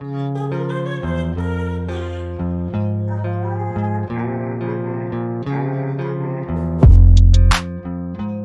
Música